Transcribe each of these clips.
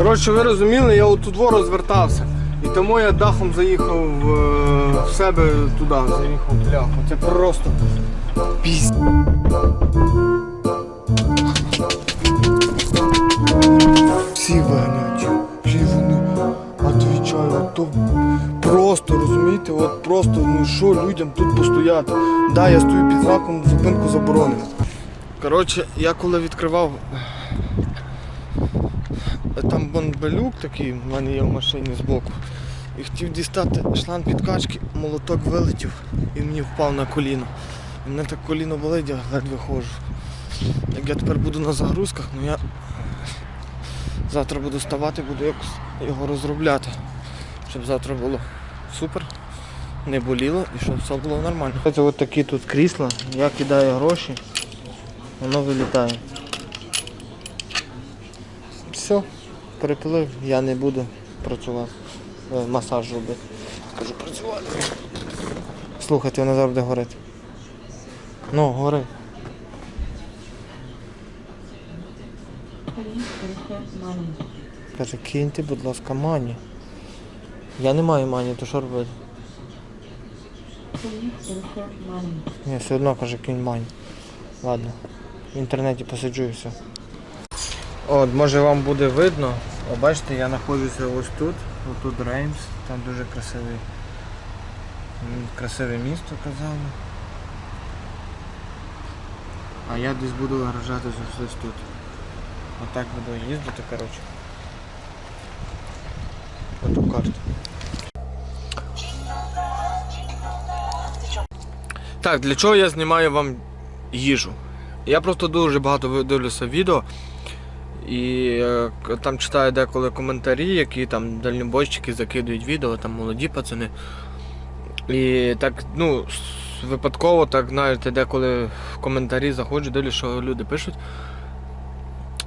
Коротше, ви розуміли, я отут во розвертався. І тому я дахом заїхав е, в себе туди, заїхав бляху. Це просто піс. Всі виганяють. Всі вони відповідають. То просто, розумієте, от просто, ну що людям тут постояти. Да, я стою під знаком зупинку заборонено. Коротше, я коли відкривав там бомбелюк такий в мене є в машині збоку. І хотів дістати шланг підкачки, молоток вилетів і мені впав на коліно. І мене так коліно болить, я ледве ходжу. Як я тепер буду на загрузках, ну я завтра буду ставати, буду якось його розробляти. Щоб завтра було супер, не боліло і щоб все було нормально. Це от такі тут крісла, я кидаю гроші, воно вилітає. Все, перепилив, я не буду працювати, е, масаж робити. Кажу працювати. Слухайте, воно завжди горить. Ну, гори. Каже, киньте, будь ласка, мані. Я не маю мані, то що робити? Ні, все одно каже, кинь мані. Ладно. В інтернеті посиджу і все. От, може вам буде видно. О, бачите, я знаходжуся ось тут. Отут Реймс, там дуже красивий, красиве місто казали. А я десь буду виражатися ось тут. Отак буду їздити, коротше. Оту карту. Так, для чого я знімаю вам їжу? Я просто дуже багато дивлюся відео і е, там читаю деколи коментарі, які там дальнобойщики закидують відео, там молоді пацани. І так, ну, випадково, так знаєте, деколи в коментарі заходжу, дивлюсь, що люди пишуть.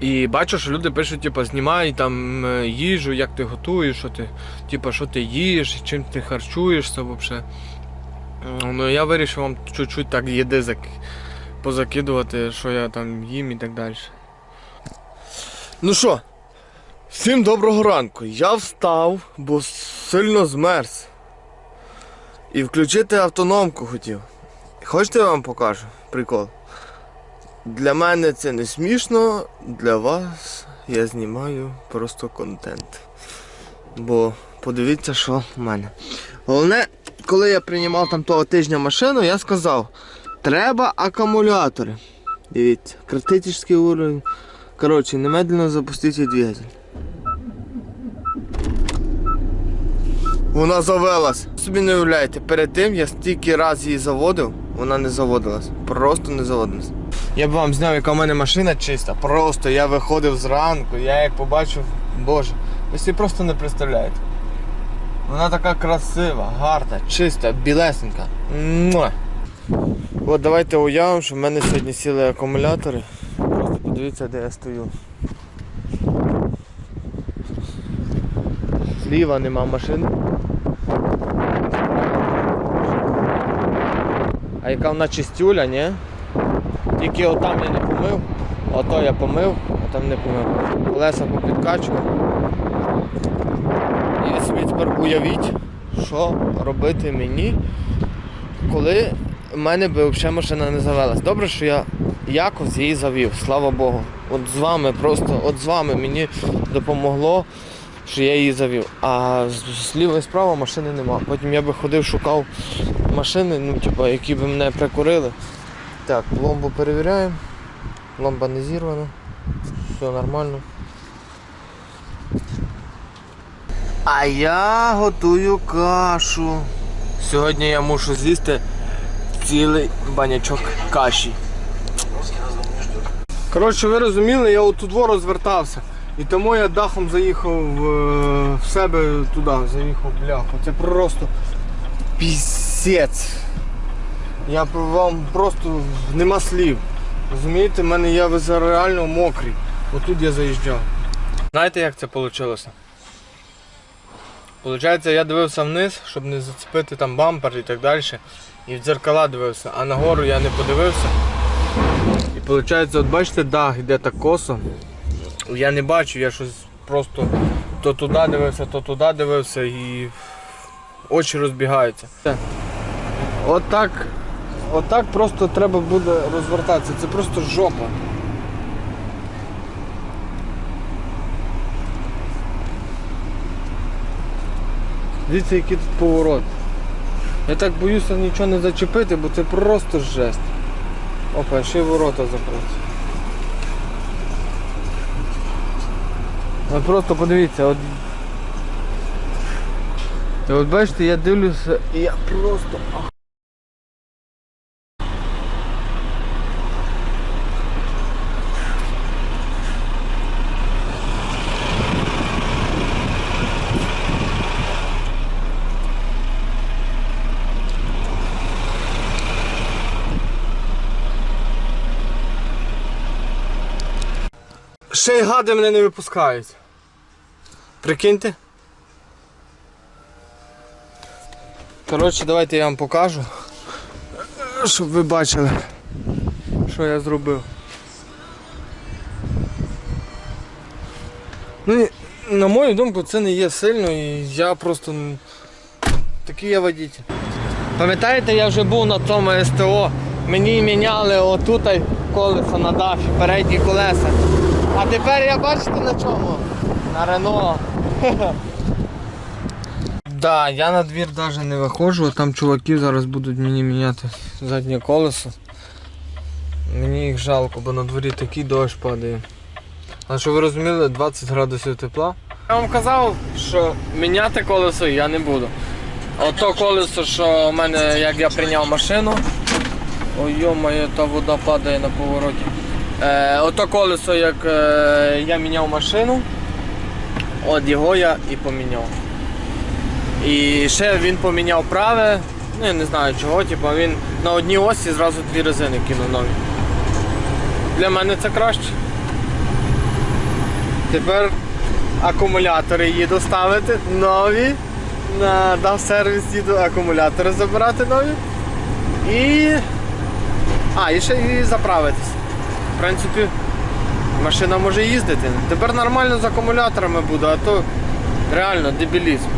І бачу, що люди пишуть, типу, знімай там е, їжу, як ти готуєш, що ти, типу, що ти їш, чим ти харчуєшся взагалі. Ну я вирішив вам чуть-чуть так їди позакидувати, що я там їм і так далі. Ну що, всім доброго ранку. Я встав, бо сильно змерз. І включити автономку хотів. Хочете я вам покажу прикол? Для мене це не смішно, для вас я знімаю просто контент. Бо подивіться, що в мене. Головне, коли я приймав там того тижня машину, я сказав, треба акумулятори. Дивіться, критичний уровень. Коротше, немедленно запустіть двигатель. Вона завелась. Собі не уявляєте, перед тим я стільки раз її заводив, вона не заводилась. Просто не заводилась. Я б вам зняв, яка в мене машина чиста. Просто я виходив зранку, я як побачив, боже, ви собі просто не представляєте. Вона така красива, гарна, чиста, білесенька. Муа. От давайте уявимо, що в мене сьогодні сіли акумулятори. Просто подивіться, де я стою. Зліва нема машини. А яка вона чистюля, ні? Тільки отам я не помив, ото я помив, а там не помив. Колеса попідкачував. І собі тепер уявіть, що робити мені, коли в мене би взагалі машина не завелась. Добре, що я якось її завів, слава Богу. От з вами просто, от з вами мені допомогло, що я її завів. А зліва і справа машини нема. Потім я би ходив, шукав машини, ну, типу, які б мене прикурили. Так, пломбу перевіряємо. Ламба не зірвана. Все нормально. А я готую кашу. Сьогодні я мушу з'їсти цілий банячок каші. Коротше, ви розуміли, я отут во розвертався. І тому я дахом заїхав е, в себе туди, заїхав бляху. Це просто пісець. Я вам просто нема слів. Розумієте, в мене я реально мокрий. Отут я заїжджав. Знаєте, як це вийшло? Получається, я дивився вниз, щоб не зацепити там бампер і так далі. І в дзеркала дивився, а нагору я не подивився. Виходить, от бачите, дах йде так косо. Я не бачу, я щось просто то туди дивився, то туди дивився і очі розбігаються. Отак, отак просто треба буде розвертатися. Це просто жопа. Дивіться, який тут поворот. Я так боюся нічого не зачепити, бо це просто жесть. Опа, ще й ворота закриті. От просто подивіться, от. І от бачите, я дивлюся і я просто. Ще й гади мене не випускають. Прикиньте. Коротше, давайте я вам покажу, щоб ви бачили, що я зробив. Ну, на мою думку, це не є сильно і я просто такий я водитель. Пам'ятаєте, я вже був на тому СТО, мені міняли отут колеса на дафі, передні колеса. А тепер я бачите на чому? На Рено. Да, я на двір навіть не виходжу, а там чуваки зараз будуть мені міняти заднє колесо. Мені їх жалко, бо на дворі такий дощ падає. А що ви розуміли, 20 градусів тепла. Я вам казав, що міняти колесо я не буду. Ото колесо, що в мене, як я прийняв машину. Ой, йо-моє, та вода падає на повороті. Е, ото колесо, як е, я міняв машину, от його я і поміняв. І ще він поміняв праве, ну я не знаю чого, типу він на одній осі зразу дві резини кинув нові. Для мене це краще. Тепер акумулятори їду ставити нові. На дав сервіс їду акумулятори забирати нові. І. А, і ще і заправитись. Принципі, машина може їздити. Тепер нормально з акумуляторами буде, а то реально дебілізм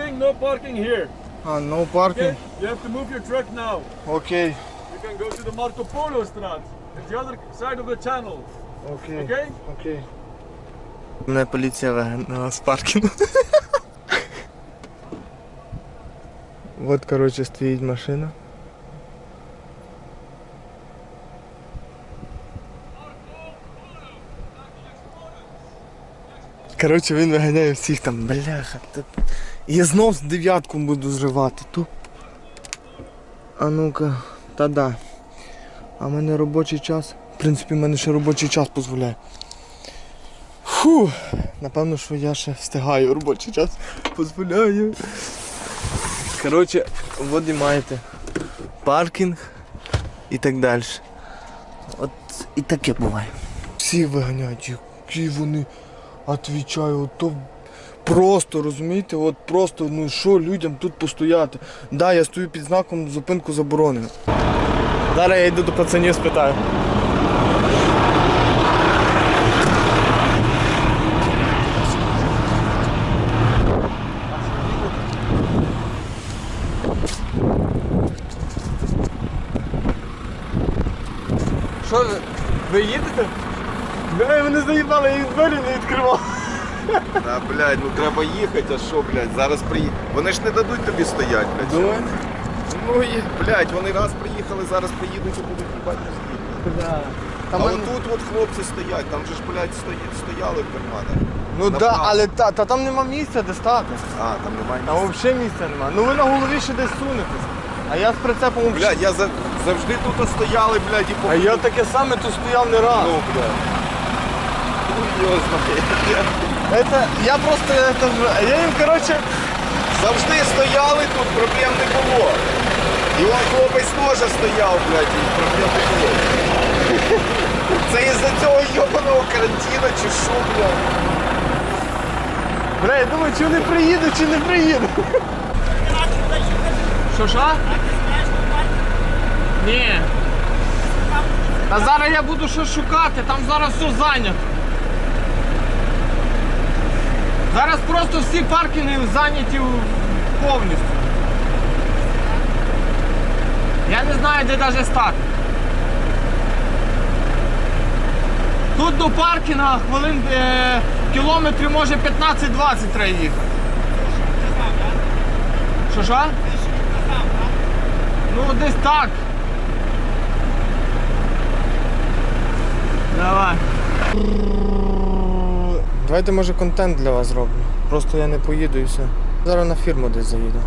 No no parking here. А, no Okay? You have to move your truck now. Okay. You can go to the Marco Polo Straat. It's the other side of the channel. Okay. Okay? Okay. Мене поліція вигнала з паркінгу. От, коротше, стоїть машина. Коротше, він виганяє всіх там, бляха. Я знов з дев'ятку буду зривати. Туп. А ну-ка, та да. А в мене робочий час. В принципі, в мене ще робочий час дозволяє. Фу, напевно, що я ще встигаю робочий час. Дозволяю. Коротше, от і маєте паркінг і так далі. От і таке буває. Всі виганяють, які вони відвічаю, то просто, розумієте, от просто, ну що людям тут постояти. Да, я стою під знаком зупинку заборонено. Зараз я йду до пацанів спитаю. Що? Ви їдете? Да, мене заїбали, я їх двері не відкривав. Та, блядь, ну треба їхати, а що, блядь, зараз приїхали. Вони ж не дадуть тобі стояти, блядь. Думаєте? Ну і, блядь, вони раз приїхали, зараз приїдуть і будуть їбати мозги. Да. А Там мене- отут от хлопці стоять, там же ж, блядь, стої- стояли в карманах. Ну так, да, направо. але та, та там нема місця, де стати. А, там немає Там місця. взагалі місця нема. Ну ви на голові ще десь сунетесь. А я з прицепом взагалі. Блядь, я за- завжди тут стояли, блядь, і по... А я таке саме тут стояв не раз. Ну, блядь. Это, я просто, это, я їм, короче, Завжди стояли тут, проблем не було. І он хлопець теж стояв, блядь, і проблем не було. Це із-за цього йобаного карантину чи що, блядь? бля, я думаю, чи вони приїдуть, чи не приїдуть. Що, що? Ні. А зараз я буду щось шукати, там зараз все зайнято. Зараз просто всі паркінги зайняті повністю. Я не знаю, де навіть стати. Тут до паркінга хвилин е, кілометрів може 15-20 треба їхати. Що що? Ну десь так. Давай. Давайте може контент для вас зроблю. Просто я не поїду і все. Зараз на фірму десь заїду.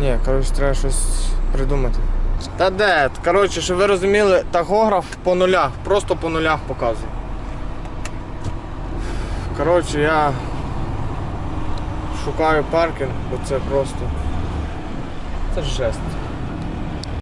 Ні, коротше, треба щось придумати. Та де? Коротше, щоб ви розуміли, тахограф по нулях, просто по нулях показує. Коротше, я шукаю паркінг, бо це просто. Це жесть.